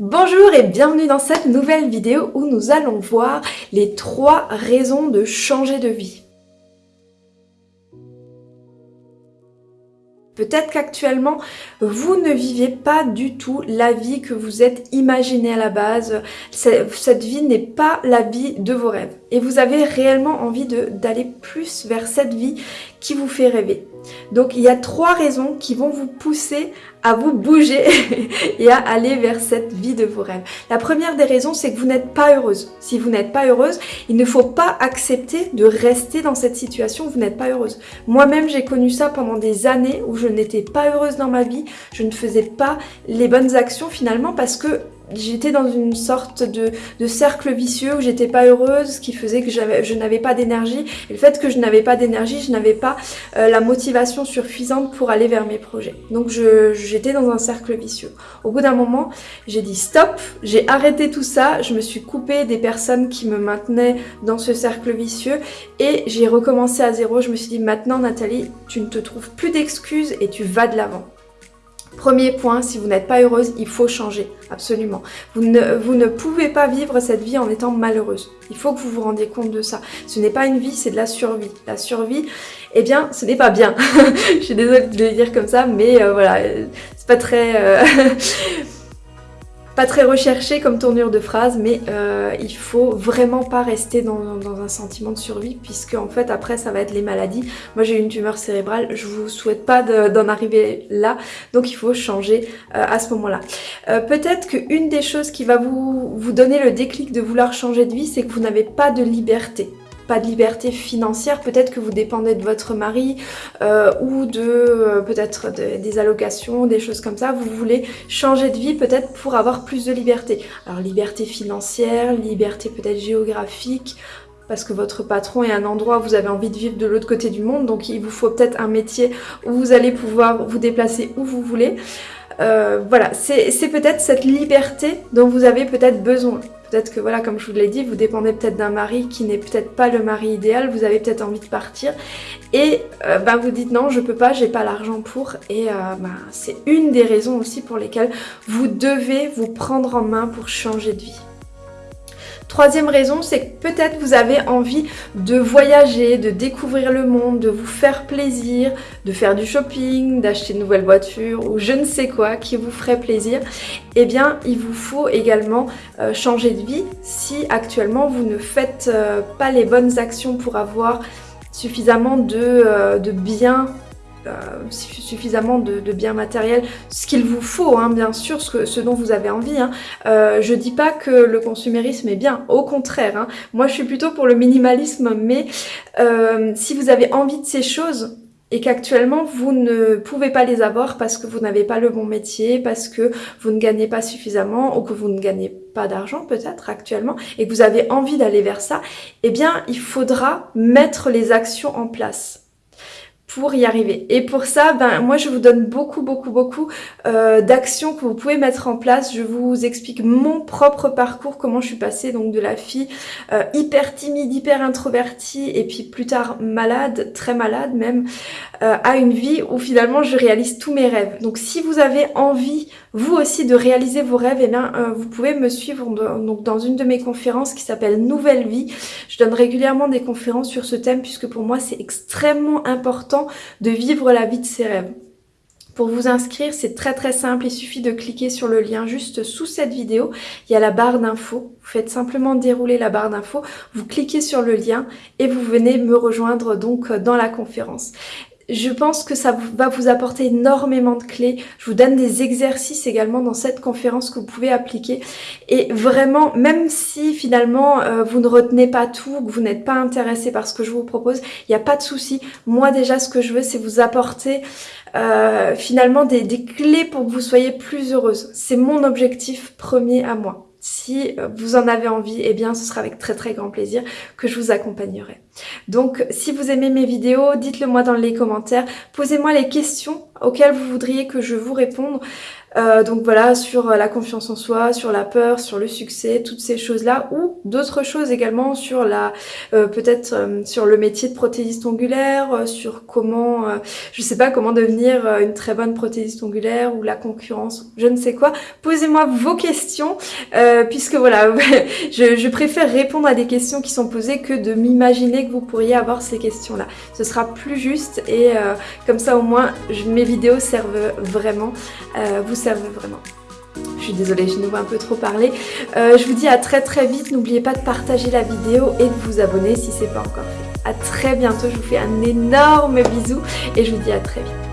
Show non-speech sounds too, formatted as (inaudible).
Bonjour et bienvenue dans cette nouvelle vidéo où nous allons voir les trois raisons de changer de vie. Peut-être qu'actuellement, vous ne vivez pas du tout la vie que vous êtes imaginé à la base. Cette vie n'est pas la vie de vos rêves. Et vous avez réellement envie d'aller plus vers cette vie qui vous fait rêver. Donc il y a trois raisons qui vont vous pousser à vous bouger (laughs) et à aller vers cette vie de vos rêves. La première des raisons, c'est que vous n'êtes pas heureuse. Si vous n'êtes pas heureuse, il ne faut pas accepter de rester dans cette situation où vous n'êtes pas heureuse. Moi-même, j'ai connu ça pendant des années où je n'étais pas heureuse dans ma vie, je ne faisais pas les bonnes actions finalement parce que j'étais dans une sorte de, cercle vicieux où j'étais pas heureuse, ce qui faisait que je n'avais pas d'énergie. Et le fait que je n'avais pas d'énergie, je n'avais pas euh, la motivation suffisante pour aller vers mes projets. Donc j'étais dans un cercle vicieux. Au bout d'un moment, j'ai dit stop, j'ai arrêté tout ça, je me suis coupée des personnes qui me maintenaient dans ce cercle vicieux et j'ai recommencé à zéro. Je me suis dit maintenant Nathalie, tu ne te trouves plus d'excuses et tu vas de l'avant. Premier point, si vous n'êtes pas heureuse, il faut changer, absolument. Vous ne, pouvez pas vivre cette vie en étant malheureuse. Il faut que vous vous rendiez compte de ça. Ce n'est pas une vie, c'est de la survie. La survie, eh bien, ce n'est pas bien. (laughs) Je suis désolée de le dire comme ça, mais euh, voilà, c'est pas très... Euh, (laughs) pas très recherché comme tournure de phrase, mais euh, il faut vraiment pas rester dans, un sentiment de survie, puisque en fait après ça va être les maladies. Moi j'ai une tumeur cérébrale, je vous souhaite pas d'en arriver là, donc il faut changer euh, à ce moment-là. Euh, peut-être qu'une des choses qui va vous, vous donner le déclic de vouloir changer de vie, c'est que vous n'avez pas de liberté pas de liberté financière, peut-être que vous dépendez de votre mari euh, ou de euh, peut-être des allocations, des choses comme ça, vous voulez changer de vie peut-être pour avoir plus de liberté. Alors liberté financière, liberté peut-être géographique, parce que votre patron est un endroit où vous avez envie de vivre de l'autre côté du monde, donc il vous faut peut-être un métier où vous allez pouvoir vous déplacer où vous voulez. Euh, voilà, c'est peut-être cette liberté dont vous avez peut-être besoin. Peut-être que voilà, comme je vous l'ai dit, vous dépendez peut-être d'un mari qui n'est peut-être pas le mari idéal, vous avez peut-être envie de partir et euh, bah, vous dites non, je peux pas, j'ai pas l'argent pour et euh, bah, c'est une des raisons aussi pour lesquelles vous devez vous prendre en main pour changer de vie. Troisième raison, c'est que peut-être vous avez envie de voyager, de découvrir le monde, de vous faire plaisir, de faire du shopping, d'acheter une nouvelle voiture ou je ne sais quoi qui vous ferait plaisir. Eh bien, il vous faut également euh, changer de vie si actuellement vous ne faites euh, pas les bonnes actions pour avoir suffisamment de, euh, de biens euh, suffisamment de, biens matériels, ce qu'il vous faut, hein, bien sûr, ce, ce, dont vous avez envie. Hein. Euh, je dis pas que le consumérisme est bien, au contraire. Hein. Moi, je suis plutôt pour le minimalisme, mais euh, si vous avez envie de ces choses, et qu'actuellement vous ne pouvez pas les avoir parce que vous n'avez pas le bon métier, parce que vous ne gagnez pas suffisamment ou que vous ne gagnez pas d'argent peut-être actuellement et que vous avez envie d'aller vers ça, eh bien il faudra mettre les actions en place pour y arriver. Et pour ça, ben moi je vous donne beaucoup beaucoup beaucoup euh, d'actions que vous pouvez mettre en place. Je vous explique mon propre parcours, comment je suis passée donc de la fille euh, hyper timide, hyper introvertie et puis plus tard malade, très malade même, euh, à une vie où finalement je réalise tous mes rêves. Donc si vous avez envie vous aussi de réaliser vos rêves, eh bien vous pouvez me suivre donc dans une de mes conférences qui s'appelle Nouvelle Vie. Je donne régulièrement des conférences sur ce thème puisque pour moi c'est extrêmement important de vivre la vie de ses rêves. Pour vous inscrire, c'est très très simple, il suffit de cliquer sur le lien juste sous cette vidéo. Il y a la barre d'infos, vous faites simplement dérouler la barre d'infos, vous cliquez sur le lien et vous venez me rejoindre donc dans la conférence. Je pense que ça va vous apporter énormément de clés. Je vous donne des exercices également dans cette conférence que vous pouvez appliquer. Et vraiment, même si finalement euh, vous ne retenez pas tout, que vous n'êtes pas intéressé par ce que je vous propose, il n'y a pas de souci. Moi déjà, ce que je veux, c'est vous apporter euh, finalement des, des clés pour que vous soyez plus heureuse. C'est mon objectif premier à moi. Si euh, vous en avez envie, eh bien ce sera avec très très grand plaisir que je vous accompagnerai. Donc si vous aimez mes vidéos, dites-le moi dans les commentaires, posez-moi les questions auxquelles vous voudriez que je vous réponde. Euh, donc voilà, sur la confiance en soi, sur la peur, sur le succès, toutes ces choses-là, ou d'autres choses également sur la, euh, peut-être euh, sur le métier de prothésiste ongulaire, sur comment, je sais pas, comment devenir une très bonne prothésiste ongulaire ou la concurrence, je ne sais quoi. Posez-moi vos questions, puisque voilà, (laughs) je, je, préfère répondre à des questions qui sont posées que de m'imaginer que vous pourriez avoir ces questions-là. Ce sera plus juste et comme ça au moins mes vidéos servent vraiment. vous servent vraiment. Je suis désolée, je nous vois un peu trop parler. Euh, je vous dis à très très vite. N'oubliez pas de partager la vidéo et de vous abonner si c'est pas encore fait. A très bientôt, je vous fais un énorme bisou et je vous dis à très vite.